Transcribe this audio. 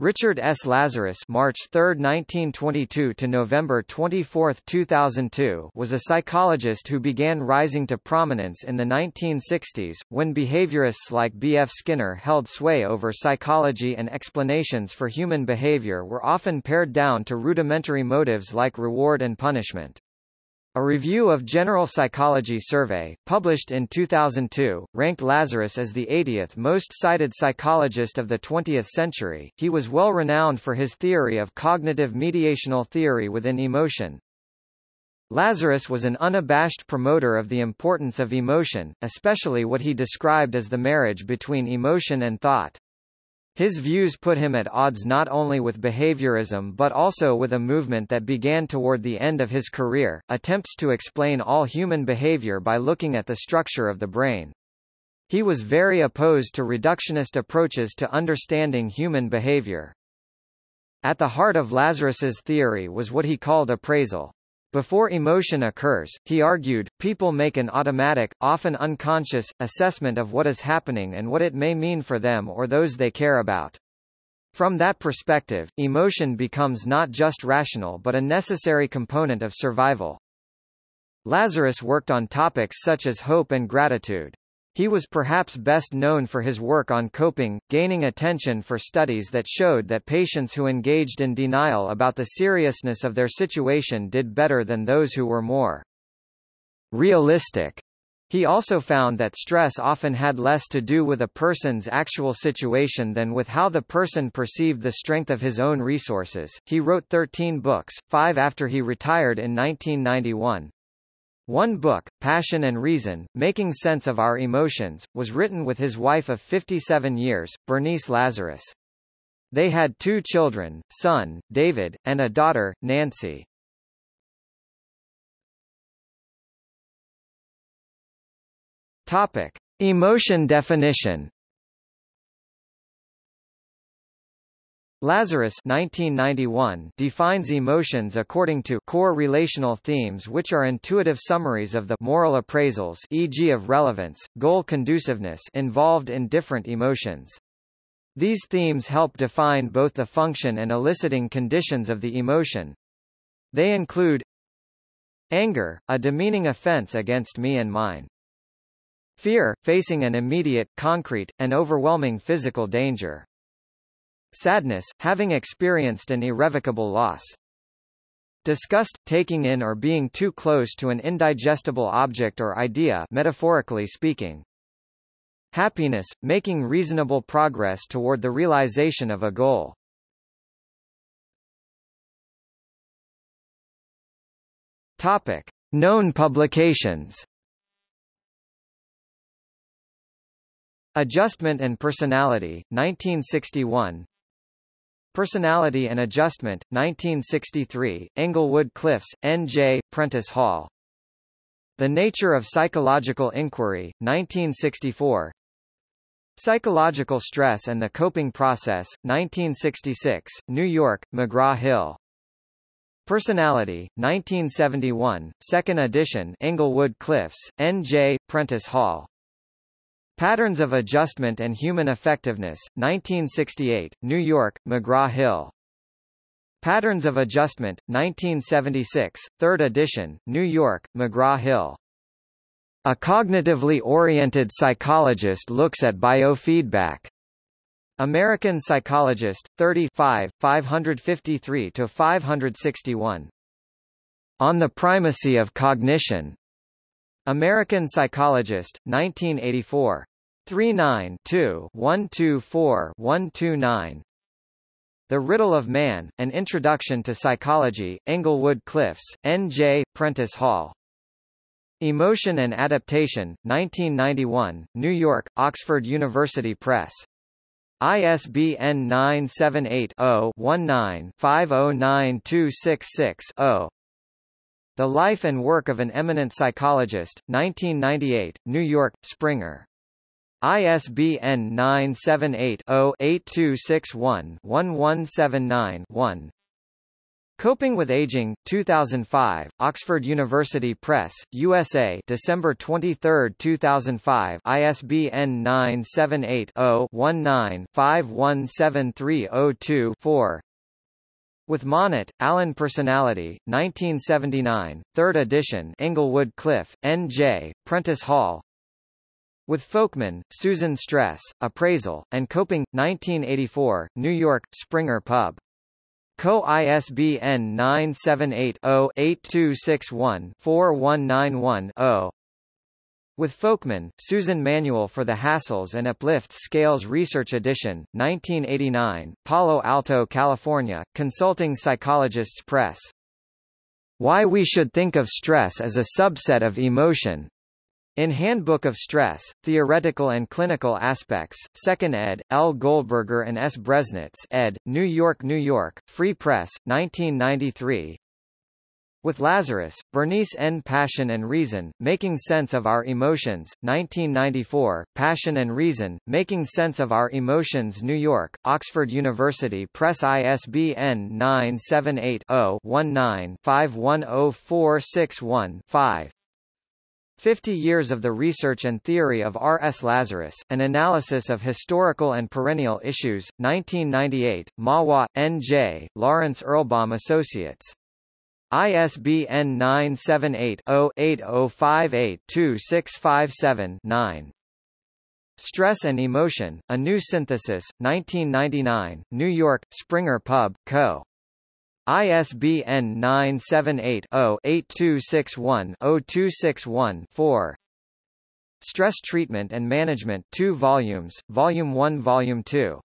Richard S. Lazarus March 3, 1922 to November 24, 2002 was a psychologist who began rising to prominence in the 1960s, when behaviorists like B. F. Skinner held sway over psychology and explanations for human behavior were often pared down to rudimentary motives like reward and punishment. A review of General Psychology Survey, published in 2002, ranked Lazarus as the 80th most cited psychologist of the 20th century. He was well renowned for his theory of cognitive mediational theory within emotion. Lazarus was an unabashed promoter of the importance of emotion, especially what he described as the marriage between emotion and thought. His views put him at odds not only with behaviorism but also with a movement that began toward the end of his career, attempts to explain all human behavior by looking at the structure of the brain. He was very opposed to reductionist approaches to understanding human behavior. At the heart of Lazarus's theory was what he called appraisal. Before emotion occurs, he argued, people make an automatic, often unconscious, assessment of what is happening and what it may mean for them or those they care about. From that perspective, emotion becomes not just rational but a necessary component of survival. Lazarus worked on topics such as hope and gratitude. He was perhaps best known for his work on coping, gaining attention for studies that showed that patients who engaged in denial about the seriousness of their situation did better than those who were more realistic. He also found that stress often had less to do with a person's actual situation than with how the person perceived the strength of his own resources. He wrote 13 books, five after he retired in 1991. One book, Passion and Reason, Making Sense of Our Emotions, was written with his wife of 57 years, Bernice Lazarus. They had two children, son, David, and a daughter, Nancy. Topic. Emotion definition Lazarus 1991 defines emotions according to core relational themes which are intuitive summaries of the moral appraisals e.g. of relevance, goal conduciveness involved in different emotions. These themes help define both the function and eliciting conditions of the emotion. They include Anger, a demeaning offense against me and mine. Fear, facing an immediate, concrete, and overwhelming physical danger. Sadness, having experienced an irrevocable loss. Disgust, taking in or being too close to an indigestible object or idea metaphorically speaking. Happiness, making reasonable progress toward the realization of a goal. Topic. Known publications Adjustment and Personality, 1961 Personality and Adjustment, 1963, Englewood Cliffs, N.J., Prentice Hall. The Nature of Psychological Inquiry, 1964. Psychological Stress and the Coping Process, 1966, New York, McGraw-Hill. Personality, 1971, 2nd edition Englewood Cliffs, N.J., Prentice Hall. Patterns of Adjustment and Human Effectiveness, 1968, New York, McGraw-Hill. Patterns of Adjustment, 1976, 3rd edition, New York, McGraw-Hill. A cognitively oriented psychologist looks at biofeedback. American Psychologist, 35, 553-561. On the Primacy of Cognition. American Psychologist, 1984. 39-2-124-129 The Riddle of Man, An Introduction to Psychology, Englewood Cliffs, N.J., Prentice Hall. Emotion and Adaptation, 1991, New York, Oxford University Press. ISBN 978 0 19 509266 0 the Life and Work of an Eminent Psychologist, 1998, New York, Springer. ISBN 978 0 8261 1179 1. Coping with Aging, 2005, Oxford University Press, USA December 23, 2005 ISBN 978-0-19-517302-4 With Monat, Alan Personality, 1979, 3rd edition Englewood Cliff, N.J., Prentice Hall With Folkman, Susan Stress, Appraisal, and Coping, 1984, New York, Springer Pub. Co ISBN 978-0-8261-4191-0 with Folkman, Susan Manual for the Hassles and Uplifts Scales Research Edition, 1989, Palo Alto, California, Consulting Psychologists Press. Why we should think of stress as a subset of emotion, in Handbook of Stress, Theoretical and Clinical Aspects, 2nd ed., L. Goldberger and S. Breznitz ed., New York, New York, Free Press, 1993. With Lazarus, Bernice N. Passion and Reason, Making Sense of Our Emotions, 1994, Passion and Reason, Making Sense of Our Emotions New York, Oxford University Press ISBN 978 0 19 510461 5 50 Years of the Research and Theory of R. S. Lazarus, An Analysis of Historical and Perennial Issues, 1998, Mahwah, N.J., Lawrence Erlbaum Associates. ISBN 978-0-8058-2657-9. Stress and Emotion, A New Synthesis, 1999, New York, Springer Pub, Co. ISBN 978-0-8261-0261-4 Stress Treatment and Management 2 volumes, Volume 1 Volume 2